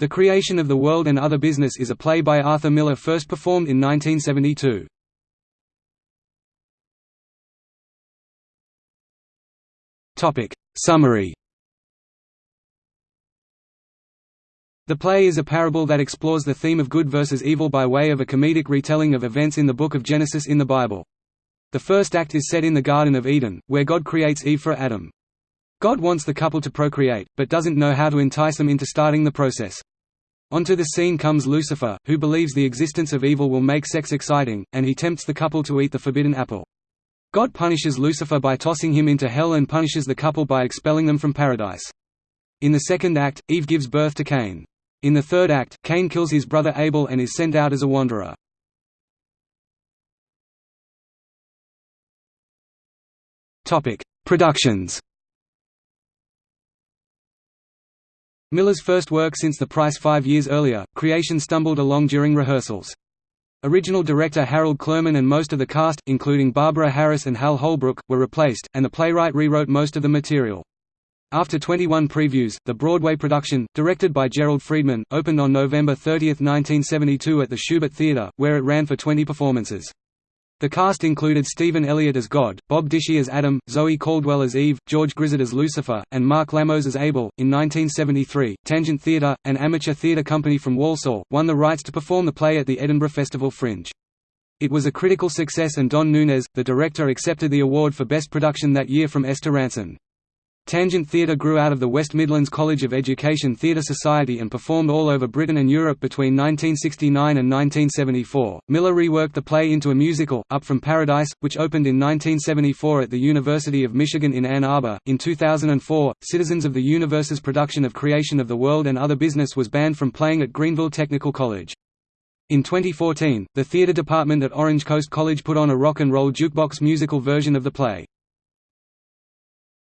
The Creation of the World and Other Business is a play by Arthur Miller first performed in 1972. Summary The play is a parable that explores the theme of good versus evil by way of a comedic retelling of events in the Book of Genesis in the Bible. The first act is set in the Garden of Eden, where God creates Eve for Adam. God wants the couple to procreate, but doesn't know how to entice them into starting the process. Onto the scene comes Lucifer, who believes the existence of evil will make sex exciting, and he tempts the couple to eat the forbidden apple. God punishes Lucifer by tossing him into hell and punishes the couple by expelling them from paradise. In the second act, Eve gives birth to Cain. In the third act, Cain kills his brother Abel and is sent out as a wanderer. Productions Miller's first work since The Price five years earlier, Creation stumbled along during rehearsals. Original director Harold Clurman and most of the cast, including Barbara Harris and Hal Holbrook, were replaced, and the playwright rewrote most of the material. After 21 previews, the Broadway production, directed by Gerald Freedman, opened on November 30, 1972 at the Shubert Theatre, where it ran for 20 performances. The cast included Stephen Elliott as God, Bob Dishy as Adam, Zoe Caldwell as Eve, George Grizzard as Lucifer, and Mark Lamos as Abel. In 1973, Tangent Theatre, an amateur theatre company from Walsall, won the rights to perform the play at the Edinburgh Festival Fringe. It was a critical success and Don Nunez, the director accepted the award for Best Production that year from Esther Rantzen. Tangent Theatre grew out of the West Midlands College of Education Theatre Society and performed all over Britain and Europe between 1969 and 1974. Miller reworked the play into a musical, Up from Paradise, which opened in 1974 at the University of Michigan in Ann Arbor. In 2004, Citizens of the Universe's production of Creation of the World and Other Business was banned from playing at Greenville Technical College. In 2014, the theatre department at Orange Coast College put on a rock and roll jukebox musical version of the play.